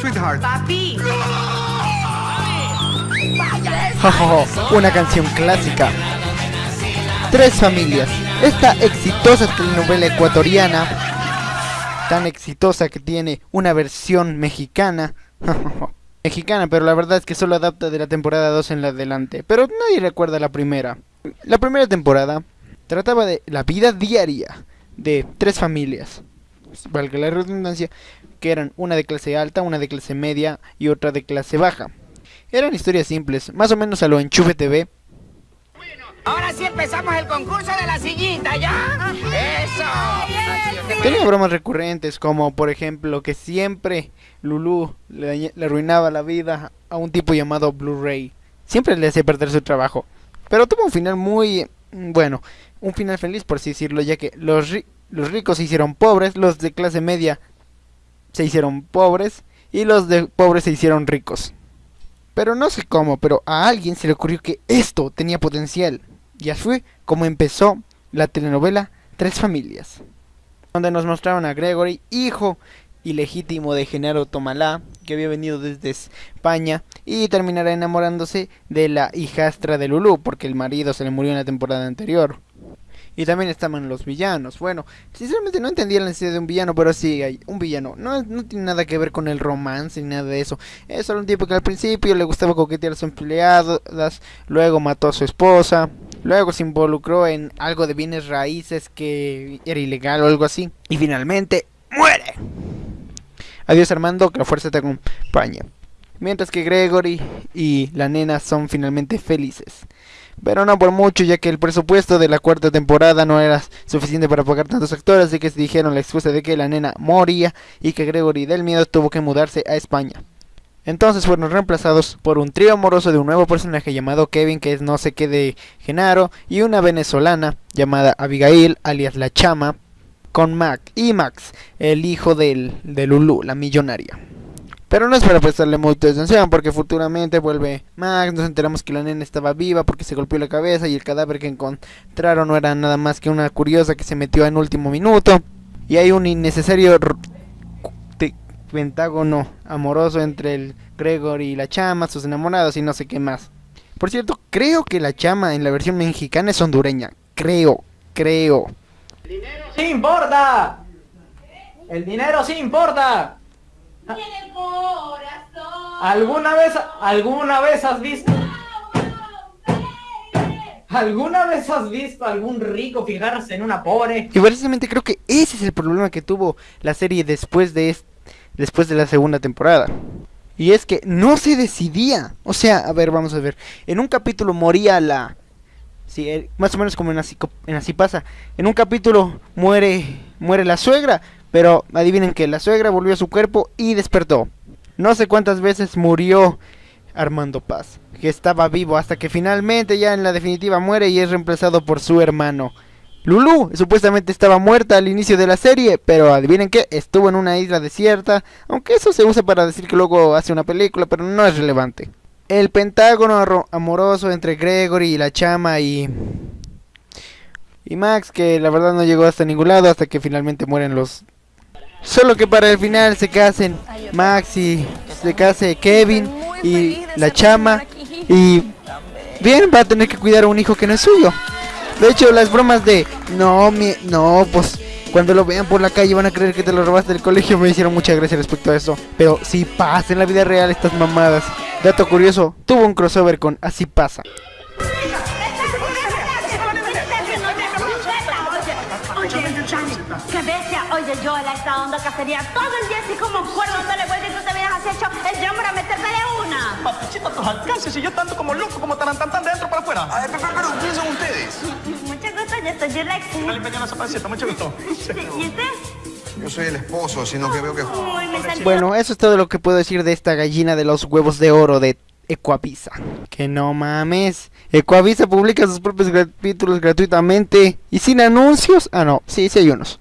sweetheart. Papi. Una canción clásica. Tres familias. Esta exitosa telenovela ecuatoriana, tan exitosa que tiene una versión mexicana. mexicana, pero la verdad es que solo adapta de la temporada 2 en la adelante. Pero nadie recuerda la primera. La primera temporada trataba de la vida diaria de tres familias. Valga la redundancia, que eran una de clase alta, una de clase media y otra de clase baja. Eran historias simples, más o menos a lo enchufe TV. Ahora sí empezamos el concurso de la sillita, ¿ya? ¡Eso! Tenía bromas recurrentes como por ejemplo que siempre Lulu le, le arruinaba la vida a un tipo llamado Blu-ray. Siempre le hacía perder su trabajo. Pero tuvo un final muy... mm, bueno, un final feliz por así decirlo, ya que los, ri- los ricos se hicieron pobres, los de clase media se hicieron pobres y los de pobres se hicieron ricos. Pero no sé cómo, pero a alguien se le ocurrió que esto tenía potencial. Y así fue como empezó la telenovela Tres Familias. Donde nos mostraron a Gregory, hijo ilegítimo de Genaro Tomalá, que había venido desde España, y terminará enamorándose de la hijastra de Lulú, porque el marido se le murió en la temporada anterior. Y también estaban los villanos. Bueno, sinceramente no entendía la necesidad de un villano, pero sí hay un villano. No, no tiene nada que ver con el romance ni nada de eso. Es solo un tipo que al principio le gustaba coquetear a sus empleadas, luego mató a su esposa, luego se involucró en algo de bienes raíces que era ilegal o algo así. Y finalmente muere. Adiós Armando, que la fuerza te acompañe. Mientras que Gregory y la nena son finalmente felices. Pero no por mucho, ya que el presupuesto de la cuarta temporada no era suficiente para pagar tantos actores, así que se dijeron la excusa de que la nena moría y que Gregory del miedo tuvo que mudarse a España. Entonces fueron reemplazados por un trío amoroso de un nuevo personaje llamado Kevin, que es no sé qué de Genaro, y una venezolana llamada Abigail, alias La Chama, con Mac y Max, el hijo del, de Lulu, la millonaria. Pero no es para prestarle mucha atención porque futuramente vuelve Max, nos enteramos que la nena estaba viva porque se golpeó la cabeza y el cadáver que encontraron no era nada más que una curiosa que se metió en último minuto. Y hay un innecesario pentágono amoroso entre el Gregory y la chama, sus enamorados y no sé qué más. Por cierto, creo que la chama en la versión mexicana es hondureña. Creo, creo. ¡Sí importa! ¡El dinero sí importa! Corazón. ¿Alguna vez, alguna vez has visto? ¿Alguna vez has visto a algún rico fijarse en una pobre? Y precisamente creo que ese es el problema que tuvo la serie después de es- después de la segunda temporada. Y es que no se decidía. O sea, a ver, vamos a ver. En un capítulo moría la Sí, eh, más o menos como en así, en así pasa. En un capítulo muere muere la suegra, pero adivinen que la suegra volvió a su cuerpo y despertó. No sé cuántas veces murió Armando Paz, que estaba vivo hasta que finalmente ya en la definitiva muere y es reemplazado por su hermano. Lulu supuestamente estaba muerta al inicio de la serie, pero adivinen que estuvo en una isla desierta, aunque eso se usa para decir que luego hace una película, pero no es relevante. El pentágono amoroso entre Gregory y la chama y y Max que la verdad no llegó hasta ningún lado hasta que finalmente mueren los Solo que para el final se casen Max y se case Kevin y la chama y bien va a tener que cuidar a un hijo que no es suyo. De hecho, las bromas de no, mi, no, pues cuando lo vean por la calle van a creer que te lo robaste del colegio me hicieron mucha gracia respecto a eso. Pero si pasa en la vida real estas mamadas. Dato curioso, tuvo un crossover con Así pasa. Oye, yo en esta onda cacería todo el día así como cuerdo dándole vuelta y tú te veías así hecho el yo para metértele una. Papachita, tus alcances y yo tanto como loco como tarantantán de dentro para afuera. A ver, pero, pero, ¿quiénes son ustedes? Mucho gusto, yo soy Alexis. Dale peña esa pancita, mucho gusto. ¿Y usted? Yo soy el esposo, sino que veo que... Uy, me salió. Bueno, eso es todo lo que puedo decir de esta gallina de los huevos de oro de Ecuavisa. Que no mames. Ecuavisa publica sus propios capítulos gratuitamente y sin anuncios. Ah, no, sí, sí hay unos.